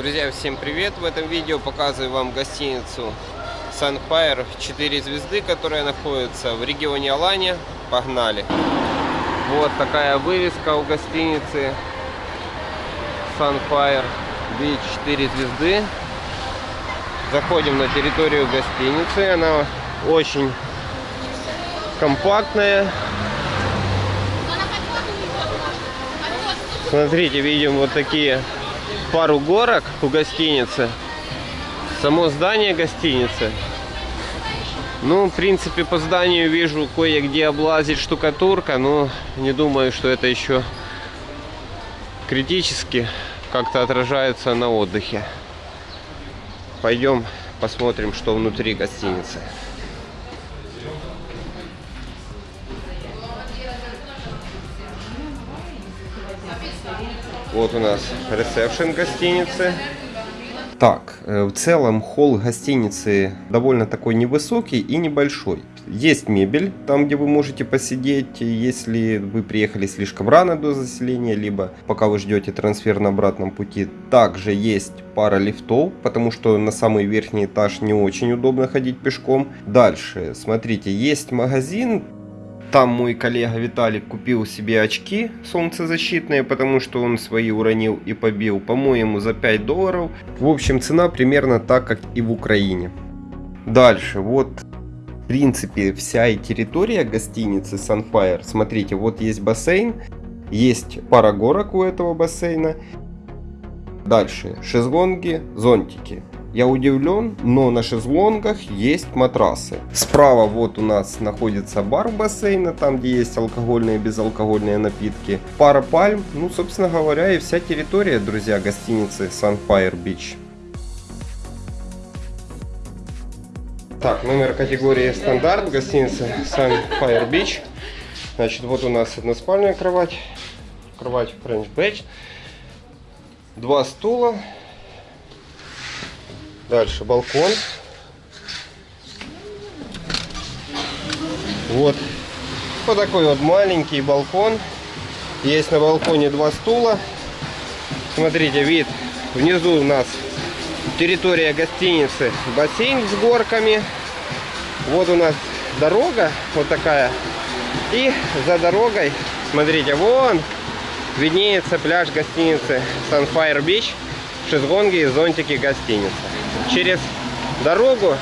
Друзья, всем привет! В этом видео показываю вам гостиницу Sunfire 4 звезды, которая находится в регионе Алания. Погнали! Вот такая вывеска у гостиницы Sunfire Beach 4 звезды. Заходим на территорию гостиницы. Она очень компактная. Смотрите, видим вот такие пару горок у гостиницы. Само здание гостиницы. Ну, в принципе, по зданию вижу кое-где облазит штукатурка, но не думаю, что это еще критически как-то отражается на отдыхе. Пойдем посмотрим, что внутри гостиницы. Вот у нас ресепшн гостиницы. Так, в целом холл гостиницы довольно такой невысокий и небольшой. Есть мебель там, где вы можете посидеть, если вы приехали слишком рано до заселения, либо пока вы ждете трансфер на обратном пути. Также есть пара лифтов, потому что на самый верхний этаж не очень удобно ходить пешком. Дальше, смотрите, есть магазин, там мой коллега Виталик купил себе очки солнцезащитные, потому что он свои уронил и побил, по-моему, за 5 долларов. В общем, цена примерно так, как и в Украине. Дальше, вот, в принципе, вся и территория гостиницы Sunfire. Смотрите, вот есть бассейн, есть пара горок у этого бассейна. Дальше, шезлонги, зонтики. Я удивлен, но на шезлонгах есть матрасы. Справа вот у нас находится бар бассейна, там где есть алкогольные и безалкогольные напитки. Пара пальм, ну собственно говоря и вся территория, друзья, гостиницы Sunfire Beach. Так, номер категории стандарт гостиницы Sunfire Beach. Значит, вот у нас односпальная кровать, кровать French Bed, два стула, Дальше балкон. Вот. Вот такой вот маленький балкон. Есть на балконе два стула. Смотрите, вид. Внизу у нас территория гостиницы. Бассейн с горками. Вот у нас дорога вот такая. И за дорогой, смотрите, вон виднеется пляж гостиницы Sunfire Beach. Шезлонги и зонтики гостиницы через дорогу.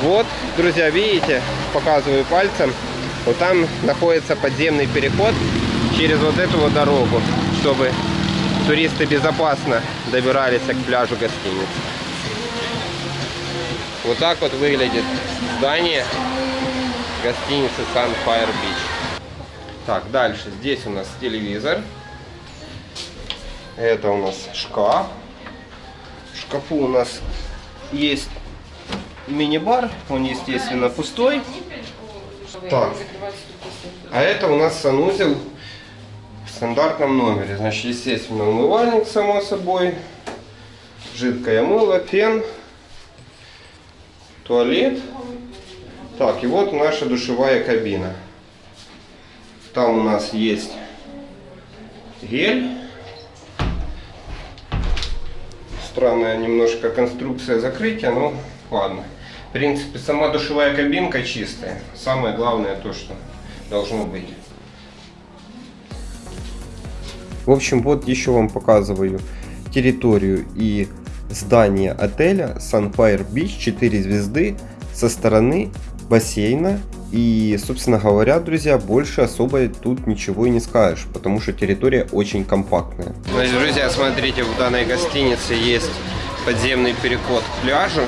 Вот, друзья, видите, показываю пальцем. Вот там находится подземный переход через вот эту вот дорогу, чтобы туристы безопасно добирались к пляжу гостиницы. Вот так вот выглядит здание гостиницы Sunfire Beach. Так, дальше. Здесь у нас телевизор. Это у нас шкаф шкафу у нас есть мини-бар. Он, естественно, пустой. Так. А это у нас санузел в стандартном номере. Значит, естественно, умывальник, само собой. Жидкое мыло, фен. Туалет. Так, и вот наша душевая кабина. Там у нас есть гель странная немножко конструкция закрытия, но ладно. В принципе, сама душевая кабинка чистая. Самое главное то, что должно быть. В общем, вот еще вам показываю территорию и здание отеля Sunfire Beach 4 звезды со стороны бассейна и, собственно говоря, друзья, больше особо тут ничего и не скажешь, потому что территория очень компактная. Значит, друзья, смотрите, в данной гостинице есть подземный переход к пляжу.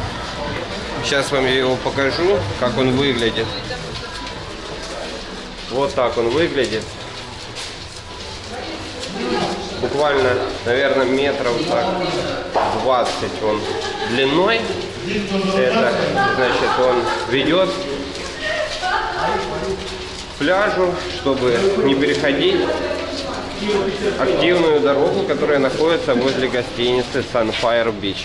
Сейчас вам я его покажу, как он выглядит. Вот так он выглядит. Буквально, наверное, метров так 20 он длиной. Это, значит, он ведет пляжу, чтобы не переходить активную дорогу, которая находится возле гостиницы Sunfire Beach.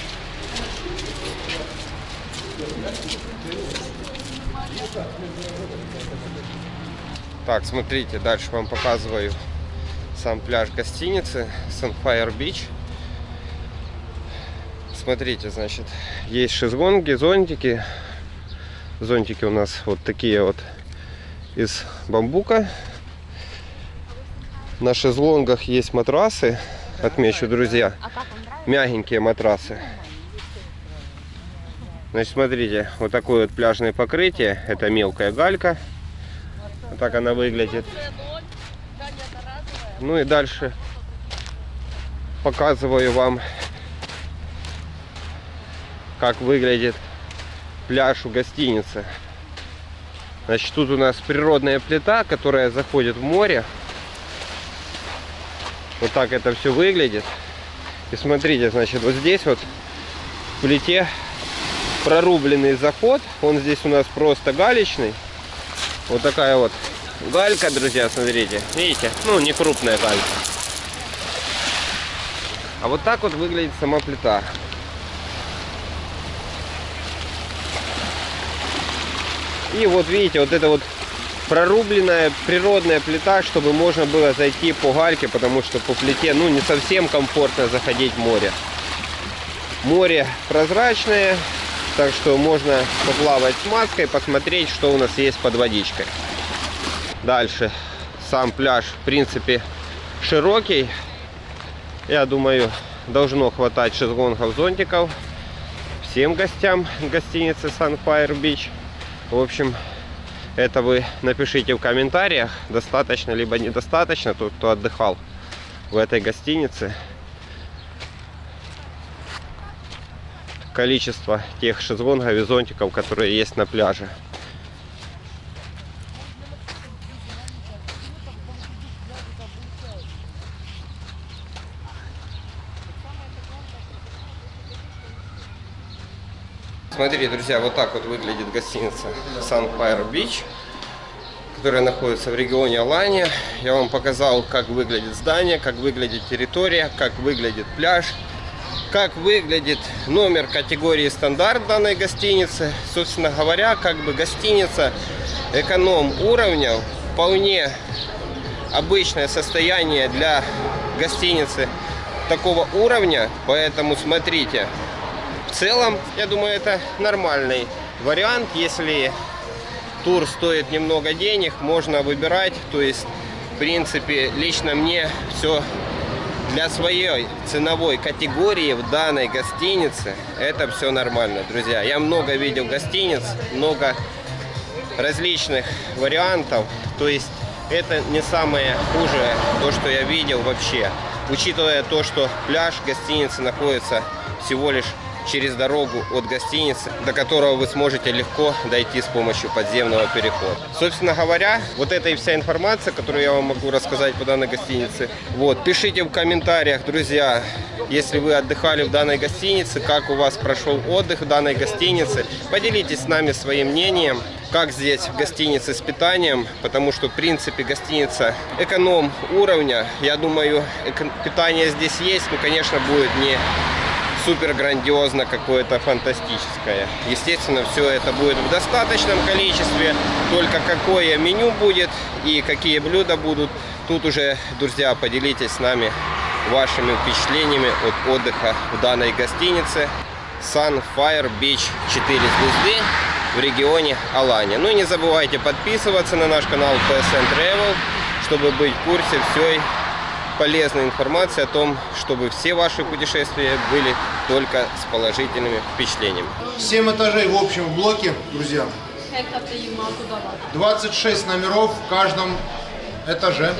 Так, смотрите, дальше вам показываю сам пляж гостиницы Sunfire Beach. смотрите, значит, есть шезлонги, зонтики. Зонтики у нас вот такие вот из бамбука. На шезлонгах есть матрасы, отмечу, друзья. Мягенькие матрасы. Значит, смотрите, вот такое вот пляжное покрытие. Это мелкая галька. Вот так она выглядит. Ну и дальше показываю вам, как выглядит пляж у гостиницы. Значит, тут у нас природная плита, которая заходит в море. Вот так это все выглядит. И смотрите, значит, вот здесь вот в плите прорубленный заход. Он здесь у нас просто галечный. Вот такая вот галька, друзья, смотрите. Видите? Ну, не крупная галька. А вот так вот выглядит сама плита. И вот видите, вот это вот прорубленная природная плита, чтобы можно было зайти по гальке, потому что по плите, ну, не совсем комфортно заходить в море. Море прозрачное, так что можно поплавать с маской, посмотреть, что у нас есть под водичкой. Дальше. Сам пляж, в принципе, широкий. Я думаю, должно хватать шезлонгов, зонтиков всем гостям гостиницы Sunfire Beach. В общем, это вы напишите в комментариях, достаточно либо недостаточно, тот, кто отдыхал в этой гостинице. Количество тех шезлонгов и зонтиков, которые есть на пляже. Смотрите, друзья, вот так вот выглядит гостиница Sunfire Beach, которая находится в регионе Алания. Я вам показал, как выглядит здание, как выглядит территория, как выглядит пляж, как выглядит номер категории стандарт данной гостиницы. Собственно говоря, как бы гостиница эконом уровня, вполне обычное состояние для гостиницы такого уровня, поэтому смотрите, в целом, я думаю, это нормальный вариант. Если тур стоит немного денег, можно выбирать. То есть, в принципе, лично мне все для своей ценовой категории в данной гостинице это все нормально, друзья. Я много видел гостиниц, много различных вариантов. То есть это не самое хуже, то, что я видел вообще. Учитывая то, что пляж гостиницы находится всего лишь через дорогу от гостиницы, до которого вы сможете легко дойти с помощью подземного перехода. Собственно говоря, вот это и вся информация, которую я вам могу рассказать по данной гостинице. Вот, пишите в комментариях, друзья, если вы отдыхали в данной гостинице, как у вас прошел отдых в данной гостинице. Поделитесь с нами своим мнением как здесь в гостинице с питанием, потому что, в принципе, гостиница эконом уровня. Я думаю, питание здесь есть, но, конечно, будет не супер грандиозно какое-то фантастическое. Естественно, все это будет в достаточном количестве. Только какое меню будет и какие блюда будут, тут уже, друзья, поделитесь с нами вашими впечатлениями от отдыха в данной гостинице Sunfire Beach 4 звезды в регионе Алания. Ну и не забывайте подписываться на наш канал PSN Travel, чтобы быть в курсе всей полезной информации о том, чтобы все ваши путешествия были только с положительными впечатлениями. 7 этажей в общем блоке, друзья. 26 номеров в каждом этаже.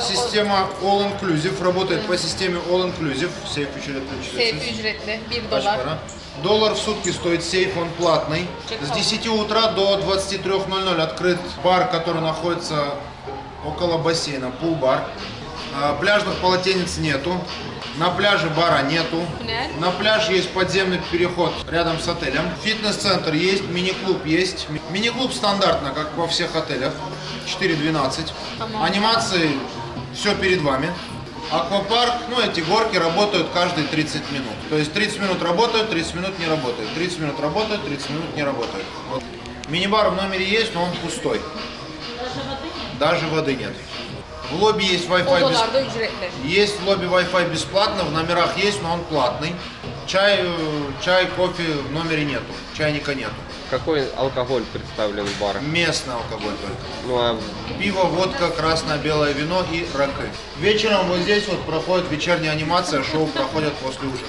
Система All Inclusive работает по системе All Inclusive. Сейф ücretli. Сейф ücretli 1 Kaç dolar. para? Доллар в сутки стоит сейф, он платный. С 10 утра до 23.00 открыт бар, который находится около бассейна, пул-бар. А, Пляжных полотенец нету. На пляже бара нету. Нет. На пляж есть подземный переход рядом с отелем. Фитнес-центр есть, мини-клуб есть. Ми- Мини-клуб стандартно, как во всех отелях. 4.12. Тамам. Анимации все перед вами. Аквапарк, ну эти горки работают каждые 30 минут. То есть 30 минут работают, 30 минут не работают. 30 минут работают, 30 минут не работают. Вот. Мини-бар в номере есть, но он пустой. Даже воды нет. В лобби есть Wi-Fi ücretli. Есть в лобби Wi-Fi бесплатно, в номерах есть, но он платный. Чай, э, чай, кофе в номере нету, чайника нету. Какой алкоголь представлен в барах? Местный алкоголь только. Ну а Пиво, водка, красное, белое вино и ракы. Вечером вот здесь вот проходит вечерняя анимация, шоу проходят после ужина.